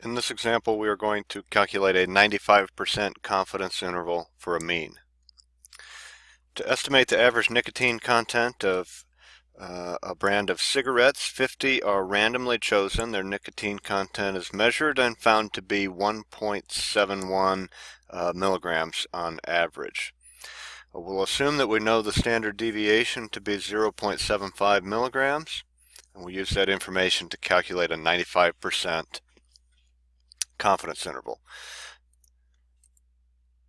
In this example, we are going to calculate a 95% confidence interval for a mean. To estimate the average nicotine content of uh, a brand of cigarettes, 50 are randomly chosen. Their nicotine content is measured and found to be 1.71 uh, milligrams on average. We'll assume that we know the standard deviation to be 0.75 milligrams, and we'll use that information to calculate a 95% confidence interval.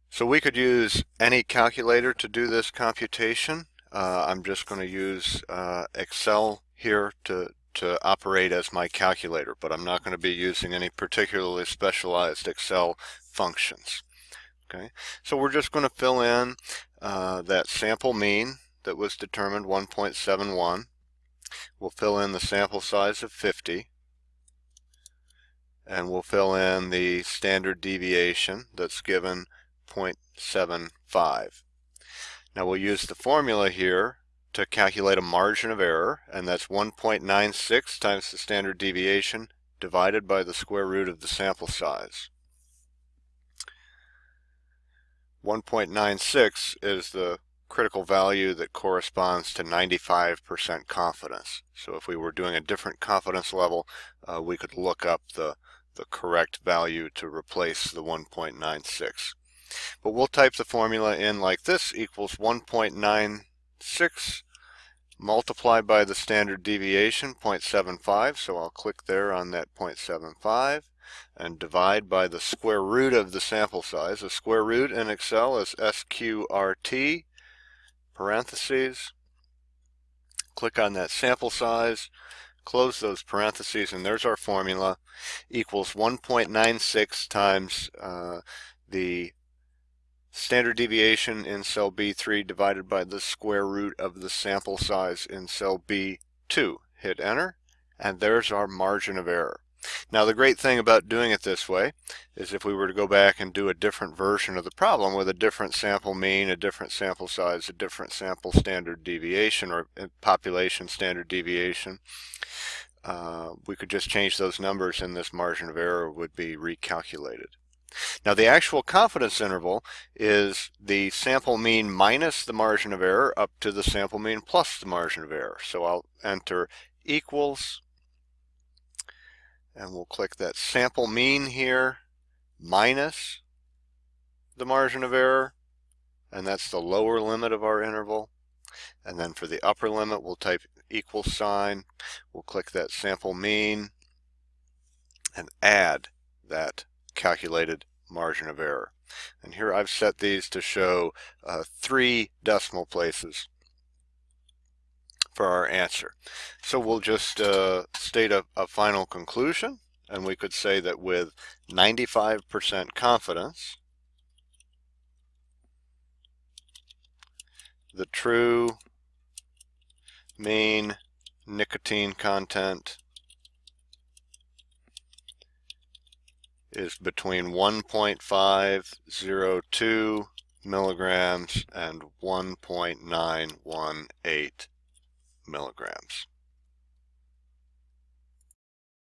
So we could use any calculator to do this computation. Uh, I'm just going to use uh, Excel here to, to operate as my calculator, but I'm not going to be using any particularly specialized Excel functions. Okay, so we're just going to fill in uh, that sample mean that was determined 1.71. We'll fill in the sample size of 50 and we'll fill in the standard deviation that's given 0.75. Now we'll use the formula here to calculate a margin of error and that's 1.96 times the standard deviation divided by the square root of the sample size. 1.96 is the critical value that corresponds to 95% confidence. So if we were doing a different confidence level, uh, we could look up the the correct value to replace the 1.96. But we'll type the formula in like this equals 1.96 multiplied by the standard deviation 0.75 so I'll click there on that 0.75 and divide by the square root of the sample size. The square root in Excel is SQRT parentheses click on that sample size close those parentheses, and there's our formula, equals 1.96 times uh, the standard deviation in cell B3 divided by the square root of the sample size in cell B2. Hit enter, and there's our margin of error. Now the great thing about doing it this way is if we were to go back and do a different version of the problem with a different sample mean, a different sample size, a different sample standard deviation or uh, population standard deviation, uh, we could just change those numbers and this margin of error would be recalculated. Now the actual confidence interval is the sample mean minus the margin of error up to the sample mean plus the margin of error. So I'll enter equals and we'll click that sample mean here minus the margin of error and that's the lower limit of our interval and then for the upper limit we'll type equal sign we'll click that sample mean and add that calculated margin of error and here I've set these to show uh, three decimal places for our answer. So we'll just uh, state a, a final conclusion, and we could say that with 95% confidence, the true mean nicotine content is between 1.502 milligrams and 1.918 milligrams.